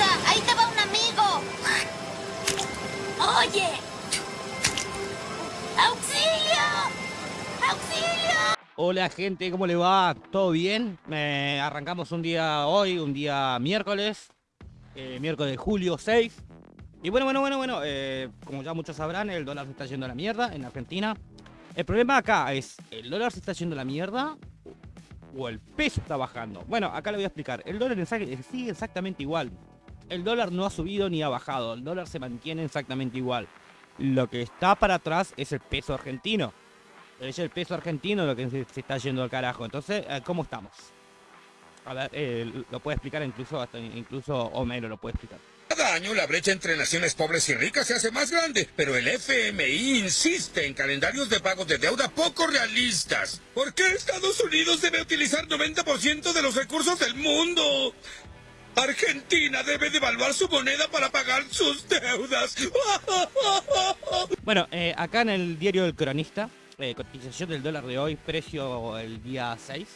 Ahí te un amigo. Oye. ¡Auxilio! ¡Auxilio! Hola gente, ¿cómo le va? ¿Todo bien? Eh, arrancamos un día hoy, un día miércoles, eh, miércoles de julio 6. Y bueno, bueno, bueno, bueno, eh, como ya muchos sabrán, el dólar se está yendo la mierda en Argentina. El problema acá es, ¿el dólar se está yendo la mierda o el peso está bajando? Bueno, acá le voy a explicar. El dólar sigue exactamente igual. El dólar no ha subido ni ha bajado. El dólar se mantiene exactamente igual. Lo que está para atrás es el peso argentino. Es el peso argentino lo que se, está yendo al carajo. Entonces, eh, ¿cómo estamos? A ver, eh, lo puede explicar incluso, hasta incluso Homero lo puede explicar. Cada año la brecha entre naciones pobres y ricas se hace más grande, pero el FMI insiste en calendarios de pagos de deuda poco realistas. ¿Por qué Estados Unidos debe utilizar 90% de los recursos del mundo? Argentina debe devaluar su moneda para pagar sus deudas. Bueno, eh, acá en el diario del cronista, eh, cotización del dólar de hoy, precio el día 6.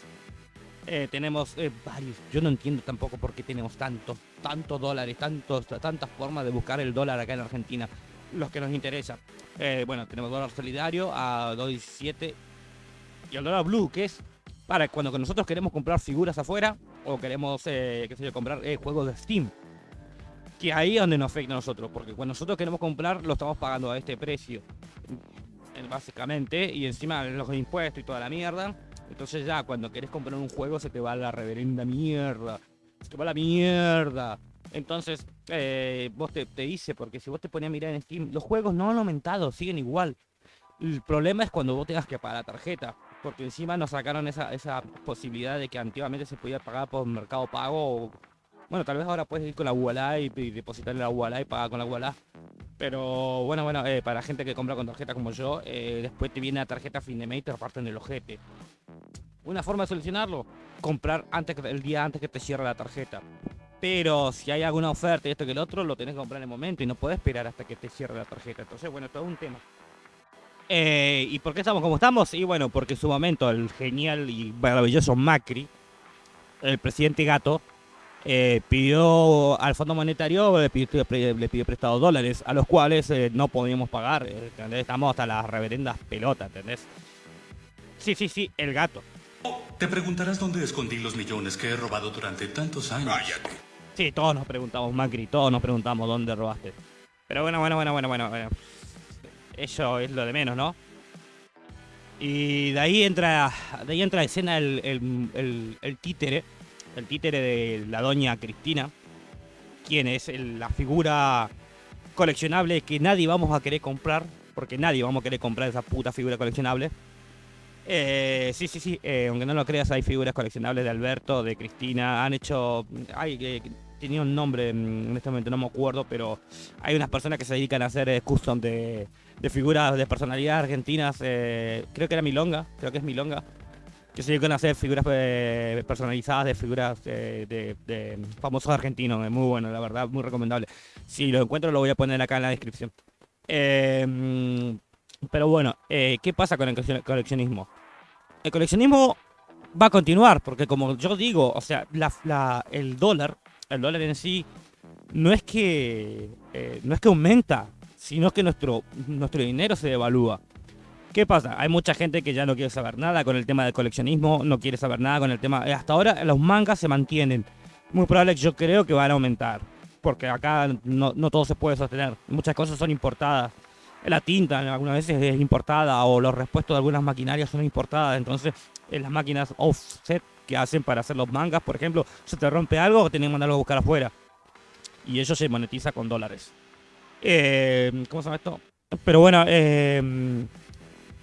Eh, tenemos varios. Yo no entiendo tampoco por qué tenemos tantos, tantos dólares, tantos, tantas formas de buscar el dólar acá en Argentina. Los que nos interesa. Bueno, tenemos dólar solidario a 2.17 y el dólar blue, que es para cuando nosotros queremos comprar figuras afuera o queremos, qué sé yo, comprar juegos de Steam. Que ahí es donde nos afecta a nosotros, porque cuando nosotros queremos comprar lo estamos pagando a este precio. Básicamente, y encima los impuestos y toda la mierda. Entonces ya cuando querés comprar un juego se te va la reverenda mierda. Se te va la mierda. Entonces, eh, vos te, te, dice, porque si vos te pones a mirar en Steam, los juegos no han aumentado, siguen igual. El problema es cuando vos tengas que pagar la tarjeta. Porque encima nos sacaron esa, esa posibilidad de que antiguamente se podía pagar por Mercado Pago. bueno, tal vez ahora puedes ir con la UALA y, y depositarle la UALA y pagar con la UALA. Pero bueno, bueno, eh, para gente que compra con tarjeta como yo, eh, después te viene la tarjeta fin de mes y te reparten el ojete. Una forma de solucionarlo, comprar antes que, el día antes que te cierre la tarjeta. Pero si hay alguna oferta y esto que el otro, lo tenés que comprar en el momento y no puedes esperar hasta que te cierre la tarjeta. Entonces, bueno, todo un tema. Eh, ¿Y por qué estamos como estamos? Y bueno, porque en su momento el genial y maravilloso Macri, el presidente Gato, eh, pidió al Fondo Monetario, le pidió, le pidió prestado dólares, a los cuales eh, no podíamos pagar. Estamos hasta las reverendas pelotas, ¿entendés? Sí, sí, sí, el gato. Te preguntarás dónde escondí los millones que he robado durante tantos años. Váyate. Sí, todos nos preguntamos, Macri, todos nos preguntamos dónde robaste. Pero bueno, bueno, bueno, bueno, bueno. bueno. Eso es lo de menos, ¿no? Y de ahí entra, de ahí entra a escena el, el, el, el títere, el títere de la doña Cristina, quien es la figura coleccionable que nadie vamos a querer comprar, porque nadie vamos a querer comprar esa puta figura coleccionable. Eh, sí, sí, sí, eh, aunque no lo creas, hay figuras coleccionables de Alberto, de Cristina, han hecho... Ay, que tenía un nombre, en este momento no me acuerdo, pero hay unas personas que se dedican a hacer eh, custom de, figuras de personalidad argentinas, eh, creo que era Milonga, creo que es Milonga, que se dedican a hacer figuras eh, personalizadas de figuras de, famosos argentinos, es muy bueno, la verdad, muy recomendable. Si lo encuentro lo voy a poner acá en la descripción. Eh, pero bueno, ¿qué pasa con el coleccionismo? El coleccionismo va a continuar, porque como yo digo, o sea, el dólar, el dólar en sí, no es que eh, no es que aumenta, sino que nuestro, nuestro dinero se devalúa. ¿Qué pasa? Hay mucha gente que ya no quiere saber nada con el tema del coleccionismo, no quiere saber nada con el tema... Eh, hasta ahora los mangas se mantienen. Muy probable yo creo que van a aumentar, porque acá no, no todo se puede sostener. Muchas cosas son importadas la tinta algunas veces es importada o los repuestos de algunas maquinarias son importadas. Entonces, en las máquinas offset que hacen para hacer los mangas, por ejemplo, se te rompe algo o tenés que mandarlo a buscar afuera. Y eso se monetiza con dólares. Eh, ¿Cómo se llama esto? Pero bueno, eh,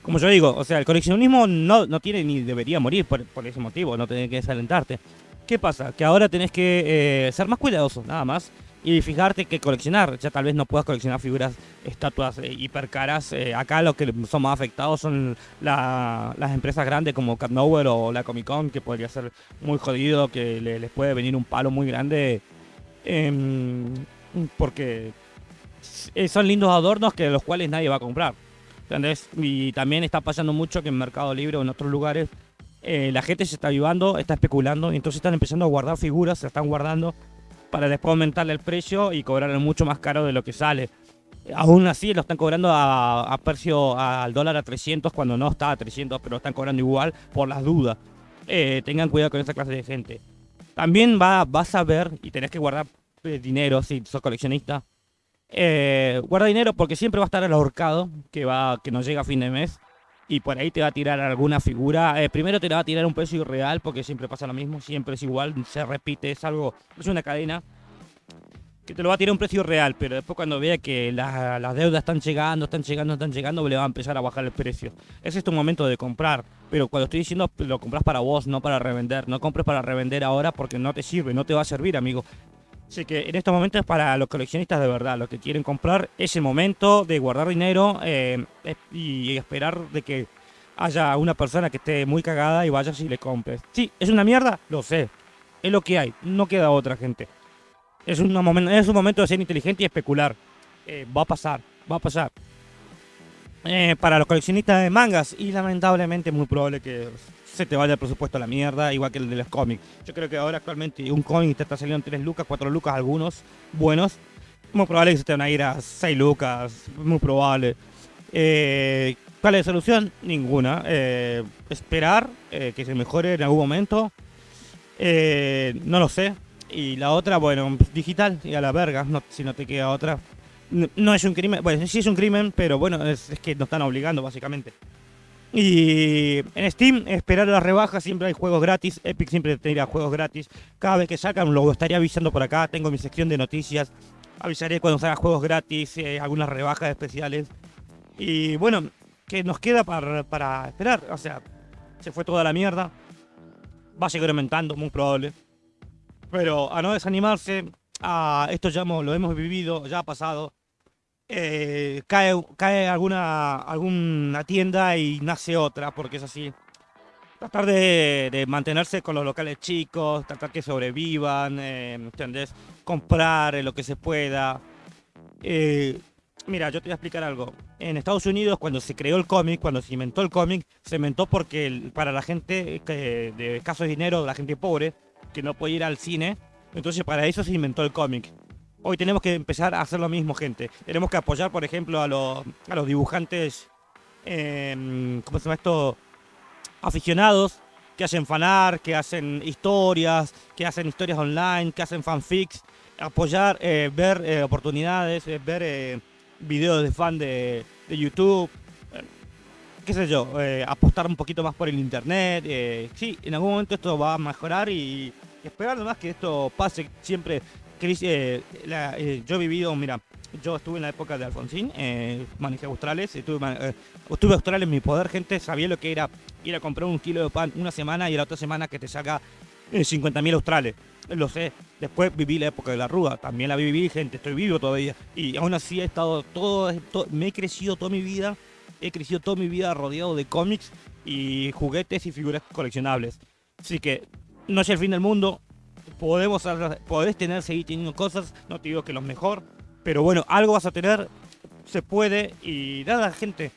como yo digo, o sea, el coleccionismo no, no tiene ni debería morir por, ese motivo, no tenés que desalentarte. ¿Qué pasa? Que ahora tenés que eh, ser más cuidadoso, nada más y fijarte que coleccionar. Ya tal vez no puedas coleccionar figuras, estatuas eh, hiper caras. Eh, acá los que son más afectados son la, las empresas grandes como Cat Nowhere o la Comic Con, que podría ser muy jodido, que le, les puede venir un palo muy grande. Eh, porque son lindos adornos que los cuales nadie va a comprar. ¿Entendés? Y también está pasando mucho que en Mercado Libre o en otros lugares eh, la gente se está avivando, está especulando, y entonces están empezando a guardar figuras, se están guardando para después aumentarle el precio y cobrarle mucho más caro de lo que sale. Aún así lo están cobrando a, precio al dólar a 300 cuando no está a 300, pero lo están cobrando igual por las dudas. Eh, tengan cuidado con esa clase de gente. También va, vas a ver y tenés que guardar eh, dinero si sos coleccionista. Eh, guarda dinero porque siempre va a estar el ahorcado que, va, que nos llega a fin de mes. Y por ahí te va a tirar alguna figura. Eh, primero te va a tirar un precio irreal porque siempre pasa lo mismo. Siempre es igual, se repite, es algo, es una cadena que te lo va a tirar un precio real, pero después cuando vea que la- las deudas están llegando, están llegando, están llegando, le va a empezar a bajar el precio. Ese es tu momento de comprar, pero cuando estoy diciendo lo compras para vos, no para revender. No compres para revender ahora porque no te sirve, no te va a servir, amigo. Así que en estos momentos para los coleccionistas de verdad, los que quieren comprar, es el momento de guardar dinero eh, y esperar de que haya una persona que esté muy cagada y vayas y le compres. Sí, es una mierda, lo sé. Es lo que hay, no queda otra gente. Es, una momen- es un momento de ser inteligente y especular. Eh, va a pasar, va a pasar. Eh, para los coleccionistas de mangas, y lamentablemente es muy probable que se te vaya el presupuesto a la mierda, igual que el de los cómics. Yo creo que ahora actualmente un cómic te está saliendo en 3 lucas, 4 lucas, algunos buenos. Muy probable que se te van a ir a 6 lucas, muy probable. Eh, ¿Cuál es la solución? Ninguna. Eh, esperar eh, que se mejore en algún momento. No lo sé. Y la otra, bueno, digital y a la verga, si no te queda otra. No es un crimen, bueno, sí es un crimen, pero bueno, es, que nos están obligando básicamente. Y en Steam, esperar las rebajas, siempre hay juegos gratis. Epic siempre tendrá juegos gratis. Cada vez que sacan, lo estaría avisando por acá. Tengo mi sección de noticias. Avisaré cuando salgan juegos gratis, eh, algunas rebajas especiales. Y bueno, ¿qué nos queda para, para esperar? O sea, se fue toda la mierda. Va a seguir aumentando, muy probable. Pero a no desanimarse, a esto ya lo hemos vivido, ya ha pasado. Eh, cae cae alguna, alguna tienda y nace otra, porque es así. Tratar de, mantenerse con los locales chicos, tratar que sobrevivan, eh, ¿entendés? Comprar eh, lo que se pueda. Eh, mira, yo te voy a explicar algo. En Estados Unidos, cuando se creó el cómic, cuando se inventó el cómic, se inventó porque para la gente que, de escaso dinero, la gente pobre, que no puede ir al cine, entonces para eso se inventó el cómic. Hoy tenemos que empezar a hacer lo mismo, gente. Tenemos que apoyar, por ejemplo, a los, a los dibujantes, em, ¿cómo se llama esto? Aficionados que hacen fanart, que hacen historias, que hacen historias online, que hacen fanfics. Apoyar, eh, ver eh, oportunidades, eh, ver videos de fan de, de YouTube. qué sé yo, apostar un poquito más por el internet. sí, en algún momento esto va a mejorar y, y esperar nomás que esto pase siempre. Cris- eh, eh, yo he vivido, mira, yo estuve en la época de Alfonsín, eh, manejé australes, estuve, eh, estuve austral en mi poder, gente, sabía lo que era ir a comprar un kilo de pan una semana y la otra semana que te saca eh, 50.000 australes. Lo sé. Después viví la época de la rúa, también la viví, gente, estoy vivo todavía. Y aún así he estado todo, to- me he crecido toda mi vida, he crecido toda mi vida rodeado de cómics y juguetes y figuras coleccionables. Así que no es el fin del mundo, podemos podés tener, seguir teniendo cosas, no te digo que lo mejor, pero bueno, algo vas a tener, se puede y nada, gente.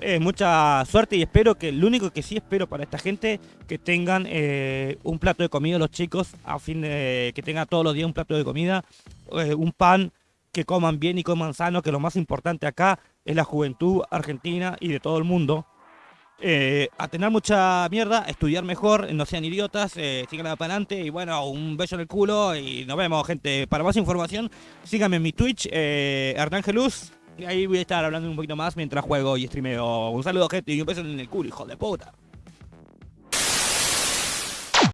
Eh, mucha suerte y espero que, lo único que sí espero para esta gente, que tengan eh, un plato de comida los chicos, a fin de que tengan todos los días un plato de comida, eh, un pan, que coman bien y coman sano, que lo más importante acá es la juventud argentina y de todo el mundo. Eh, a tener mucha mierda, estudiar mejor, no sean idiotas, eh, sigan para adelante y bueno, un beso en el culo y nos vemos, gente. Para más información, síganme en mi Twitch, eh, Hernán Geluz, ahí voy a estar hablando un poquito más mientras juego y streameo. Un saludo, gente, y un beso en el culo, hijo de puta.